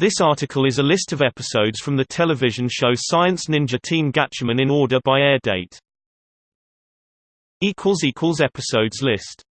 This article is a list of episodes from the television show Science Ninja Team Gatchaman in order by air date. Episodes list